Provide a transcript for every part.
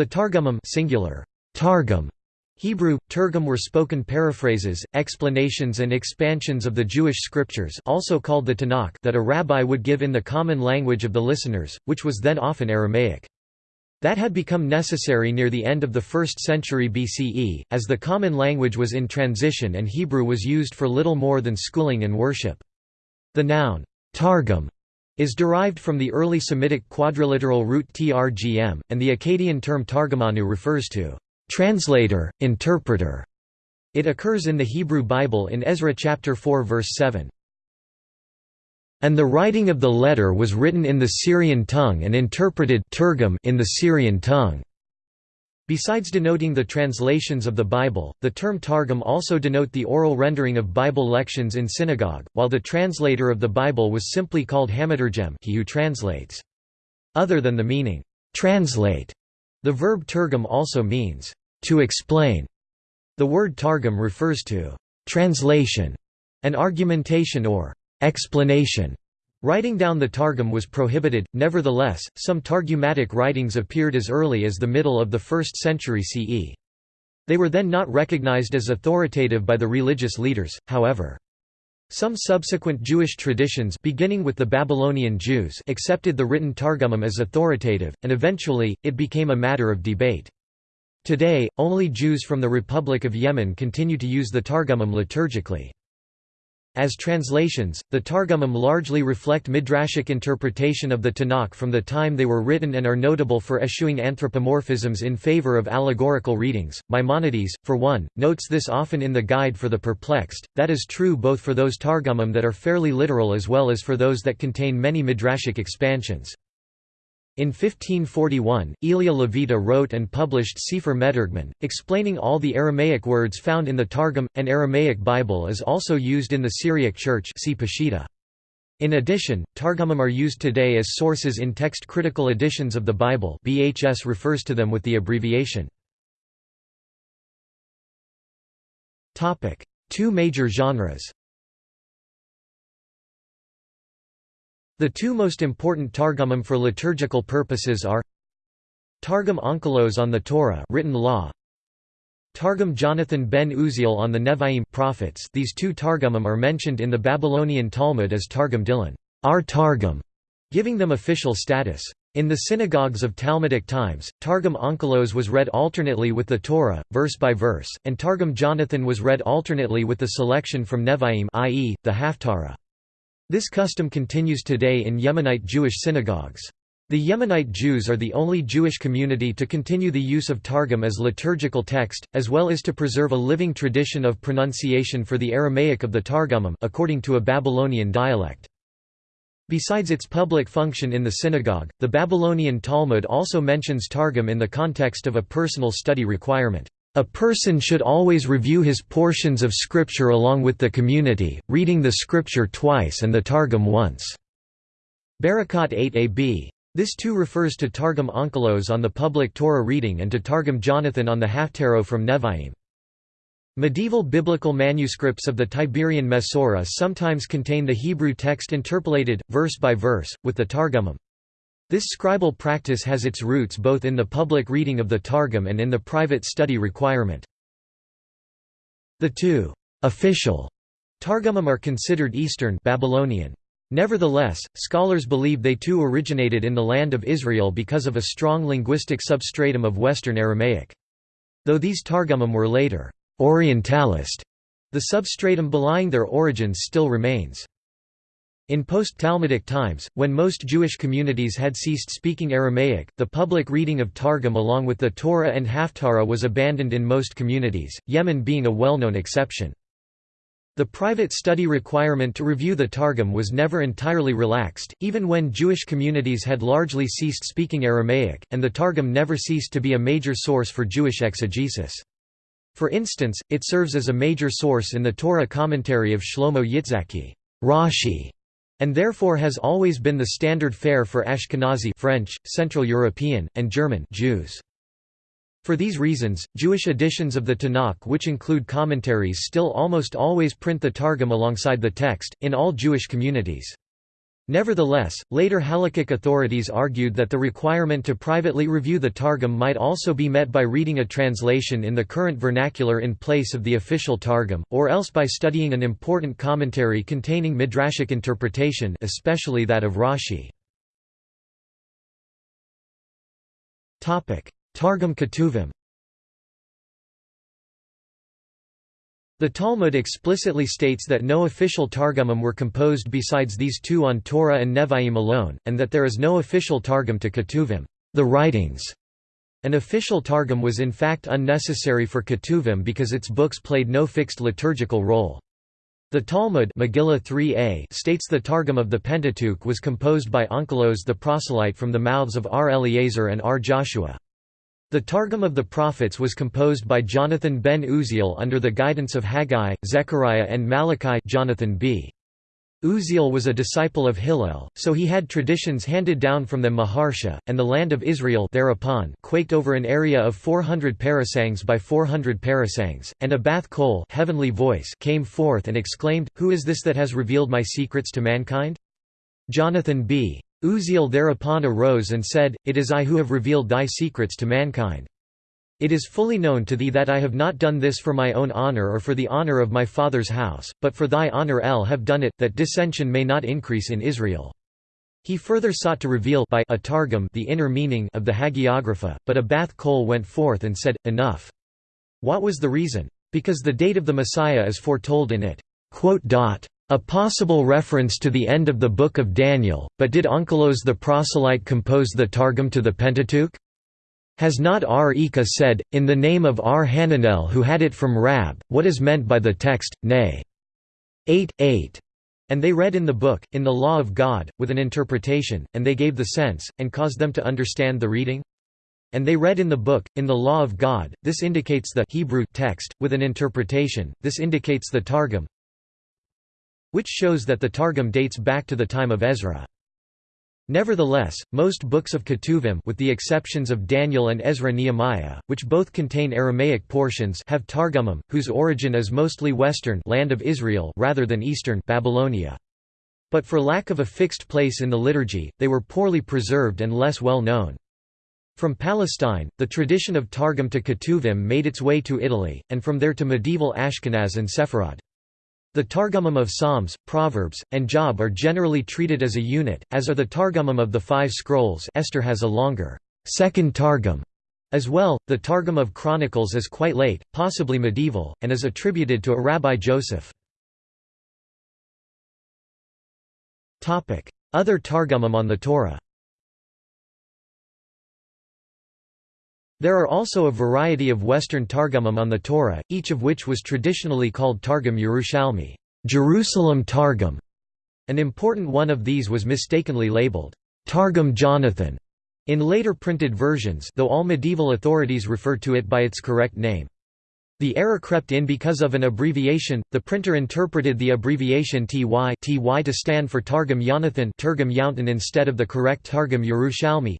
The Targumim singular, Targum, Hebrew, Turgum were spoken paraphrases, explanations and expansions of the Jewish scriptures also called the Tanakh that a rabbi would give in the common language of the listeners, which was then often Aramaic. That had become necessary near the end of the 1st century BCE, as the common language was in transition and Hebrew was used for little more than schooling and worship. The noun, targum, is derived from the early Semitic quadriliteral root trgm, and the Akkadian term targamanu refers to translator, interpreter. It occurs in the Hebrew Bible in Ezra chapter 4 verse 7. And the writing of the letter was written in the Syrian tongue and interpreted in the Syrian tongue. Besides denoting the translations of the Bible, the term Targum also denote the oral rendering of Bible lections in synagogue, while the translator of the Bible was simply called Hamaturgem he who translates. Other than the meaning, translate, the verb turgum also means, to explain. The word targum refers to translation and argumentation or explanation. Writing down the Targum was prohibited, nevertheless, some Targumatic writings appeared as early as the middle of the 1st century CE. They were then not recognized as authoritative by the religious leaders, however. Some subsequent Jewish traditions beginning with the Babylonian Jews accepted the written Targumim as authoritative, and eventually, it became a matter of debate. Today, only Jews from the Republic of Yemen continue to use the Targumim liturgically. As translations, the Targumim largely reflect midrashic interpretation of the Tanakh from the time they were written and are notable for eschewing anthropomorphisms in favor of allegorical readings. Maimonides, for one, notes this often in the Guide for the Perplexed. That is true both for those Targumim that are fairly literal as well as for those that contain many midrashic expansions. In 1541, Elia Levita wrote and published Sefer Meturgman, explaining all the Aramaic words found in the Targum. An Aramaic Bible is also used in the Syriac Church see Peshitta. In addition, Targumim are used today as sources in text-critical editions of the Bible BHS refers to them with the abbreviation. Two major genres The two most important Targumim for liturgical purposes are Targum Onkelos on the Torah written law, Targum Jonathan ben Uziel on the Nevi'im prophets these two Targumim are mentioned in the Babylonian Talmud as Targum Didan our Targum, giving them official status. In the synagogues of Talmudic times, Targum Onkelos was read alternately with the Torah, verse by verse, and Targum Jonathan was read alternately with the selection from Nevi'im i.e., the Haftarah. This custom continues today in Yemenite Jewish synagogues. The Yemenite Jews are the only Jewish community to continue the use of Targum as liturgical text, as well as to preserve a living tradition of pronunciation for the Aramaic of the Targumim according to a Babylonian dialect. Besides its public function in the synagogue, the Babylonian Talmud also mentions Targum in the context of a personal study requirement. A person should always review his portions of scripture along with the community, reading the scripture twice and the Targum once. Berakhot 8ab. This too refers to Targum Onkelos on the public Torah reading and to Targum Jonathan on the Haftarah from Nevi'im. Medieval biblical manuscripts of the Tiberian Masorah sometimes contain the Hebrew text interpolated, verse by verse, with the Targumim. This scribal practice has its roots both in the public reading of the Targum and in the private study requirement. The two official Targumim are considered Eastern Babylonian. Nevertheless, scholars believe they too originated in the land of Israel because of a strong linguistic substratum of Western Aramaic. Though these Targumim were later Orientalist, the substratum belying their origins still remains. In post-Talmudic times, when most Jewish communities had ceased speaking Aramaic, the public reading of Targum along with the Torah and Haftarah was abandoned in most communities, Yemen being a well-known exception. The private study requirement to review the Targum was never entirely relaxed, even when Jewish communities had largely ceased speaking Aramaic, and the Targum never ceased to be a major source for Jewish exegesis. For instance, it serves as a major source in the Torah commentary of Shlomo Yitzhaki Rashi, and therefore has always been the standard fare for Ashkenazi French, Central European, and German Jews. For these reasons, Jewish editions of the Tanakh which include commentaries still almost always print the Targum alongside the text, in all Jewish communities. Nevertheless, later Halakhic authorities argued that the requirement to privately review the Targum might also be met by reading a translation in the current vernacular in place of the official Targum, or else by studying an important commentary containing midrashic interpretation especially that of Rashi. Targum Ketuvim The Talmud explicitly states that no official Targumim were composed besides these two on Torah and Nevi'im alone, and that there is no official Targum to Ketuvim the writings". An official Targum was in fact unnecessary for Ketuvim because its books played no fixed liturgical role. The Talmud Megillah 3a states the Targum of the Pentateuch was composed by Onkelos the proselyte from the mouths of R. Eliezer and R. Joshua. The Targum of the Prophets was composed by Jonathan ben Uziel under the guidance of Haggai, Zechariah and Malachi Jonathan b. Uziel was a disciple of Hillel, so he had traditions handed down from them Maharsha, and the land of Israel thereupon quaked over an area of 400 parasangs by 400 parasangs, and a bath kol heavenly voice came forth and exclaimed, Who is this that has revealed my secrets to mankind? Jonathan b. Uziel thereupon arose and said, It is I who have revealed thy secrets to mankind. It is fully known to thee that I have not done this for my own honor or for the honor of my father's house, but for thy honor El have done it, that dissension may not increase in Israel. He further sought to reveal by a targum the inner meaning of the Hagiographa, but a Bath Kol went forth and said, Enough. What was the reason? Because the date of the Messiah is foretold in it. A possible reference to the end of the Book of Daniel, but did Onkelos the proselyte compose the Targum to the Pentateuch? Has not R. Ika said, in the name of R. Hananel who had it from Rab, what is meant by the text, nay. 8, 8. And they read in the book, in the law of God, with an interpretation, and they gave the sense, and caused them to understand the reading? And they read in the book, in the law of God, this indicates the Hebrew text, with an interpretation, this indicates the Targum, which shows that the Targum dates back to the time of Ezra. Nevertheless, most books of Ketuvim with the exceptions of Daniel and Ezra-Nehemiah, which both contain Aramaic portions have Targumim, whose origin is mostly western land of Israel rather than eastern Babylonia. But for lack of a fixed place in the liturgy, they were poorly preserved and less well known. From Palestine, the tradition of Targum to Ketuvim made its way to Italy, and from there to medieval Ashkenaz and Sepharad. The Targumim of Psalms, Proverbs, and Job are generally treated as a unit, as are the Targumim of the Five Scrolls Esther has a longer second Targum as well. The Targum of Chronicles is quite late, possibly medieval, and is attributed to a Rabbi Joseph. Other Targumim on the Torah There are also a variety of Western Targumim on the Torah, each of which was traditionally called Targum Yerushalmi Jerusalem Targum". An important one of these was mistakenly labeled, Targum Jonathan, in later printed versions though all medieval authorities refer to it by its correct name. The error crept in because of an abbreviation, the printer interpreted the abbreviation TY, TY to stand for Targum Jonathan instead of the correct Targum Yerushalmi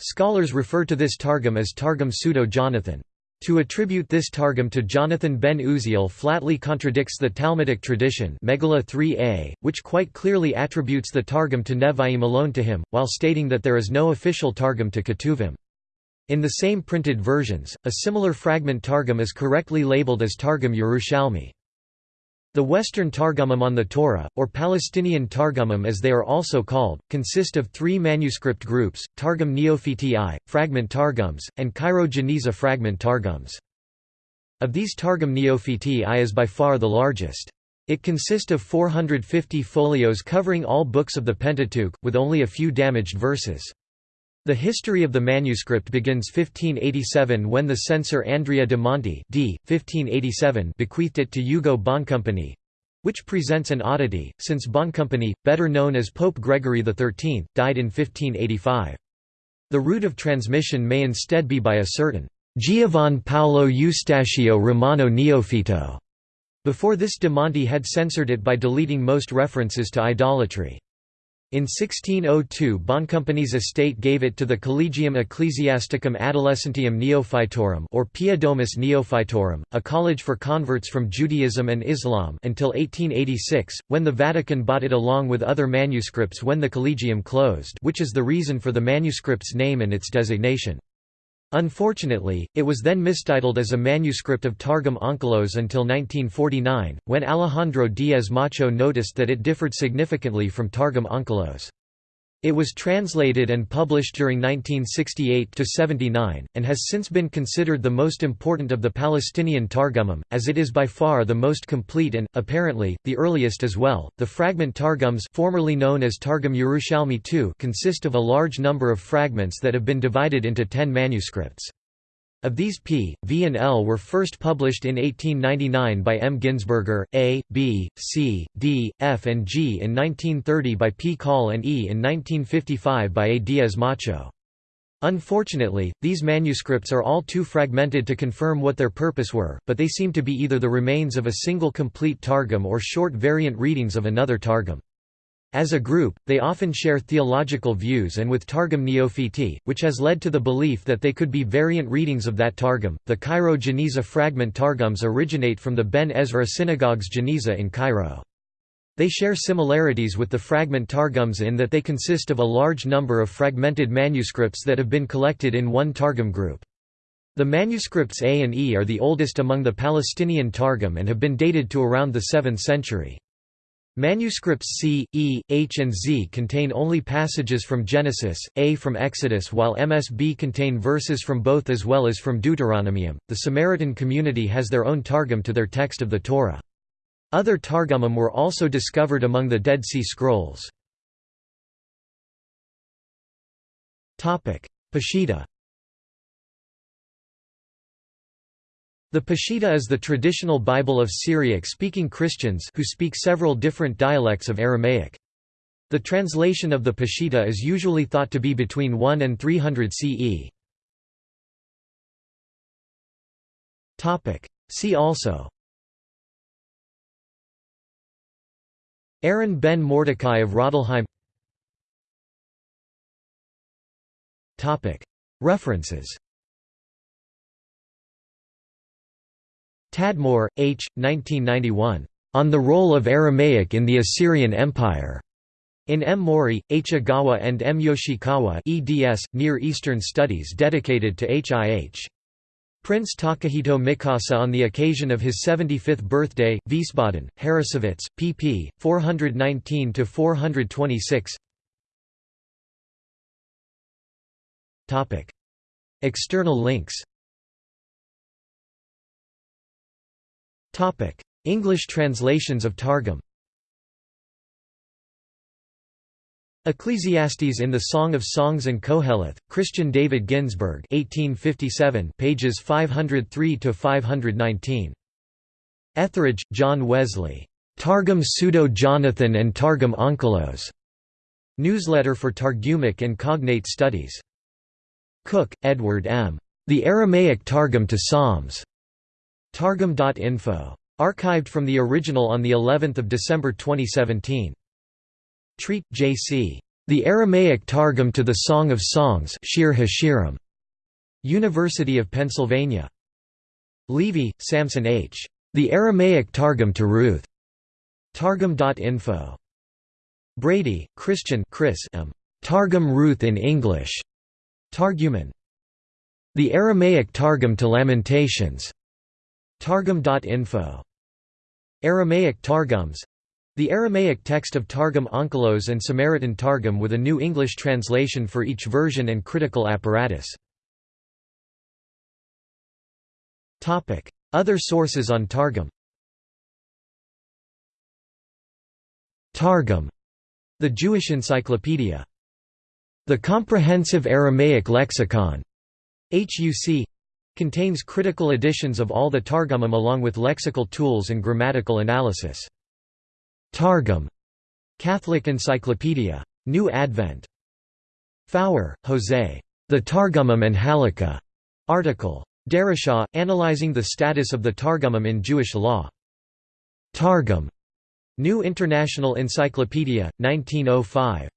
Scholars refer to this Targum as Targum Pseudo-Jonathan. To attribute this Targum to Jonathan ben Uziel flatly contradicts the Talmudic tradition Megillah 3a, which quite clearly attributes the Targum to Nevi'im alone to him, while stating that there is no official Targum to Ketuvim. In the same printed versions, a similar fragment Targum is correctly labeled as Targum Yerushalmi. The Western Targumim on the Torah, or Palestinian Targumim as they are also called, consist of three manuscript groups, Targum Neofiti, fragment Targums, and Cairo Geniza fragment Targums. Of these Targum Neofiti is by far the largest. It consists of 450 folios covering all books of the Pentateuch, with only a few damaged verses. The history of the manuscript begins 1587 when the censor Andrea de Monti d. 1587 bequeathed it to Ugo Boncompagni, which presents an oddity, since Boncompagni, better known as Pope Gregory XIII, died in 1585. The route of transmission may instead be by a certain Giovan Paolo Eustachio Romano Neofito. Before this de Monti had censored it by deleting most references to idolatry. In 1602 Boncompagni's estate gave it to the Collegium Ecclesiasticum Adolescentium Neophytorum or Pia Domus Neophytorum, a college for converts from Judaism and Islam until 1886, when the Vatican bought it along with other manuscripts when the collegium closed which is the reason for the manuscript's name and its designation. Unfortunately, it was then mistitled as a manuscript of Targum Onkelos until 1949, when Alejandro Díez Macho noticed that it differed significantly from Targum Onkelos. It was translated and published during 1968–79, and has since been considered the most important of the Palestinian Targumim, as it is by far the most complete and, apparently, the earliest as well. The fragment Targums formerly known as Targum Yerushalmi II consist of a large number of fragments that have been divided into ten manuscripts. Of these P, V and L were first published in 1899 by M. Ginsburger, A, B, C, D, F and G in 1930 by P. Kahle and E in 1955 by A. Díez Macho. Unfortunately, these manuscripts are all too fragmented to confirm what their purpose were, but they seem to be either the remains of a single complete Targum or short variant readings of another Targum. As a group, they often share theological views and with Targum Neophiti, which has led to the belief that they could be variant readings of that Targum. The Cairo Geniza fragment Targums originate from the Ben Ezra synagogue's Geniza in Cairo. They share similarities with the fragment Targums in that they consist of a large number of fragmented manuscripts that have been collected in one Targum group. The manuscripts A and E are the oldest among the Palestinian Targum and have been dated to around the 7th century. Manuscripts C, E, H and Z contain only passages from Genesis, A from Exodus while MSB contain verses from both as well as from Deuteronomium. The Samaritan community has their own Targum to their text of the Torah. Other Targumim were also discovered among the Dead Sea Scrolls. Peshitta The Peshitta is the traditional Bible of Syriac-speaking Christians who speak several different dialects of Aramaic. The translation of the Peshitta is usually thought to be between 1 and 300 CE. See also. Aaron ben Mordecai of Rodelheim References Tadmor, H. 1991. On the Role of Aramaic in the Assyrian Empire. In M. Mori, H. Ogawa and M. Yoshikawa eds, Near Eastern Studies dedicated to HIH. Prince Takahito Mikasa on the occasion of his 75th birthday, Wiesbaden, Harrassowitz, pp. 419–426 External links English translations of Targum Ecclesiastes in the Song of Songs and Koheleth, Christian David Ginsburg 1857 pages 503–519. Etheridge, John Wesley. Targum Pseudo-Jonathan and Targum Onkelos. Newsletter for Targumic and Cognate Studies. Cook, Edward M. The Aramaic Targum to Psalms. Targum.info. Archived from the original on the 11th of December 2017. Treat, J.C. The Aramaic Targum to the Song of Songs Shir Hashirim. University of Pennsylvania. Levy, Samson H. The Aramaic Targum to Ruth. Targum.info. Brady, Christian Chris M. Targum Ruth in English. Targuman. The Aramaic Targum to Lamentations. Targum.info. Aramaic Targums the Aramaic text of Targum Onkelos and Samaritan Targum with a new English translation for each version and critical apparatus. Other sources on Targum Targum, the Jewish Encyclopedia. The Comprehensive Aramaic Lexicon, HUC Contains critical editions of all the Targumim along with lexical tools and grammatical analysis. Targum. Catholic Encyclopedia. New Advent. Faur, Jose. The Targumim and Halakha. Article. Darashaw, analyzing the status of the Targumim in Jewish law. Targum. New International Encyclopedia, 1905.